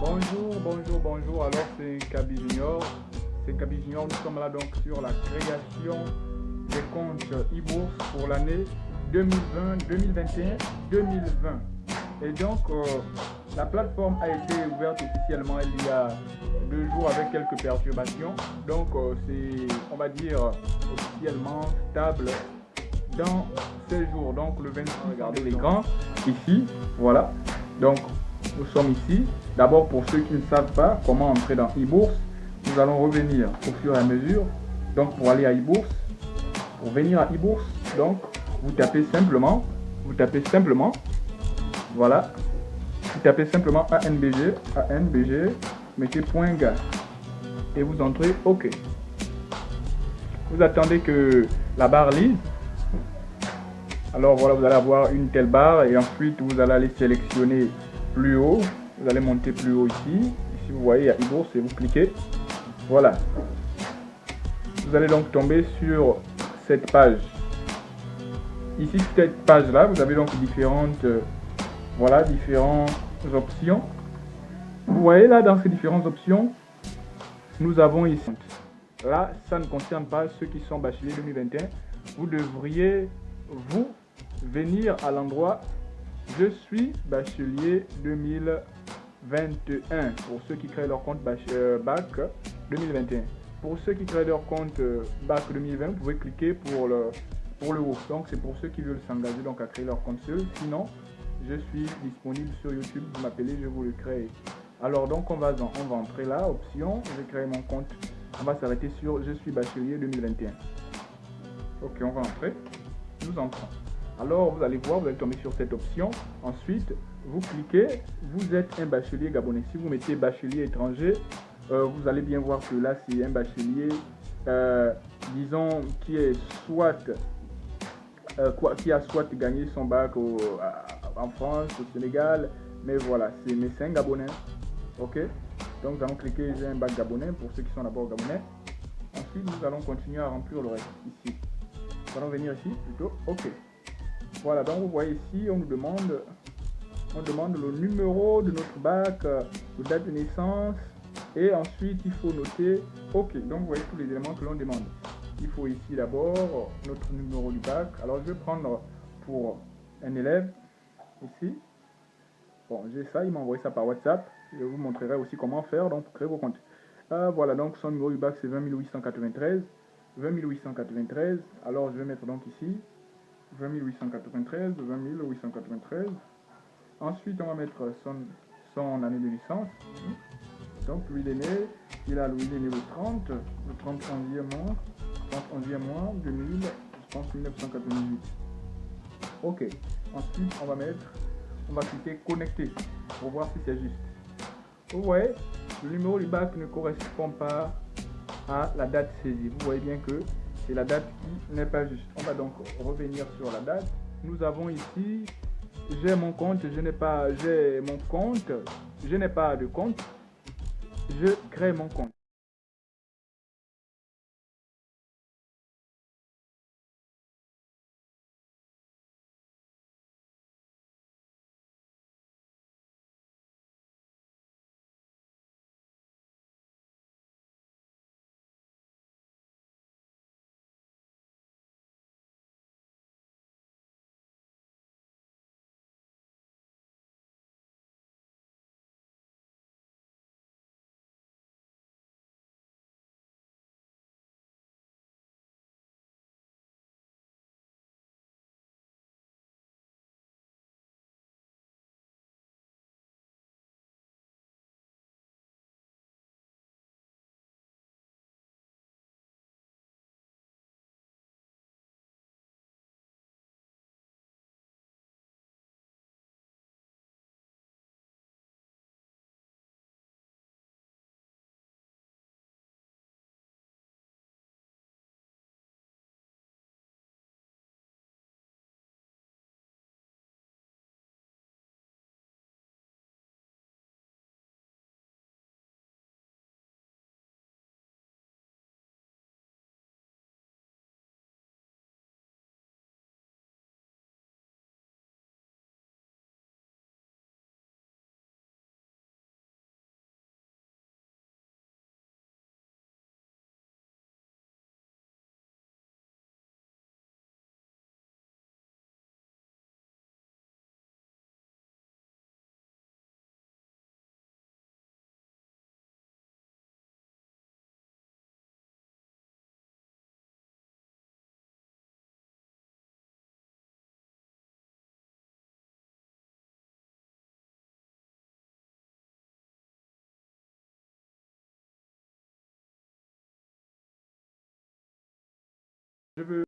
Bonjour, bonjour, bonjour. Alors, c'est Kaby Junior. C'est Kaby Junior. Nous sommes là donc sur la création des comptes e-bourse pour l'année 2020, 2021, 2020. Et donc, euh, la plateforme a été ouverte officiellement il y a deux jours avec quelques perturbations. Donc, euh, c'est, on va dire, officiellement stable dans ces jours. Donc, le 26, regardez l'écran ici. Voilà. Donc, nous sommes ici. D'abord, pour ceux qui ne savent pas comment entrer dans e-bourse, nous allons revenir au fur et à mesure. Donc, pour aller à e-bourse, pour venir à e-bourse, donc, vous tapez simplement, vous tapez simplement, voilà, vous tapez simplement ANBG, ANBG, mettez point .ga et vous entrez OK. Vous attendez que la barre lise. Alors voilà, vous allez avoir une telle barre et ensuite vous allez aller sélectionner plus haut. Vous allez monter plus haut ici. Ici, vous voyez, il y a et vous cliquez. Voilà. Vous allez donc tomber sur cette page. Ici, cette page-là, vous avez donc différentes, euh, voilà, différentes options. Vous voyez là, dans ces différentes options, nous avons ici. Là, ça ne concerne pas ceux qui sont bacheliers 2021. Vous devriez, vous, venir à l'endroit je suis bachelier 2021 pour ceux qui créent leur compte euh, bac 2021. Pour ceux qui créent leur compte euh, bac 2020, vous pouvez cliquer pour le, pour le. Donc c'est pour ceux qui veulent s'engager donc à créer leur compte seul. Sinon, je suis disponible sur YouTube. Vous m'appelez, je vous le crée. Alors donc on va, on va entrer là, option, je crée mon compte. On va s'arrêter sur je suis bachelier 2021. Ok, on va entrer. Nous entrons. Alors, vous allez voir, vous allez tomber sur cette option. Ensuite, vous cliquez, vous êtes un bachelier gabonais. Si vous mettez bachelier étranger, euh, vous allez bien voir que là, c'est un bachelier, euh, disons, qui est soit, euh, qui a soit gagné son bac en France, au Sénégal, mais voilà, c'est un gabonais. Ok? Donc, nous allons cliquer j'ai un bac gabonais pour ceux qui sont d'abord gabonais. Ensuite, nous allons continuer à remplir le reste ici. Nous allons venir ici plutôt. Ok. Voilà, donc vous voyez ici, on nous demande, on demande le numéro de notre bac, la euh, date de naissance, et ensuite il faut noter OK. Donc vous voyez tous les éléments que l'on demande. Il faut ici d'abord notre numéro du bac. Alors je vais prendre pour un élève ici. Bon, j'ai ça, il m'a envoyé ça par WhatsApp. Je vous montrerai aussi comment faire donc pour créer vos comptes. Euh, voilà, donc son numéro du bac c'est 20 893. 20 893. Alors je vais mettre donc ici 20 893, 20 893. Ensuite, on va mettre son, année de naissance. Donc, lui, il est né, il a, lui, il le 30, le 31e mois, 31e mois, 2000, je pense 1998. Ok. Ensuite, on va mettre, on va cliquer connecter pour voir si c'est juste. Vous voyez, le numéro du bac ne correspond pas à la date saisie. Vous voyez bien que c'est la date qui n'est pas juste. On va donc revenir sur la date. Nous avons ici, j'ai mon compte, je n'ai pas, j'ai mon compte, je n'ai pas de compte, je crée mon compte. Je veux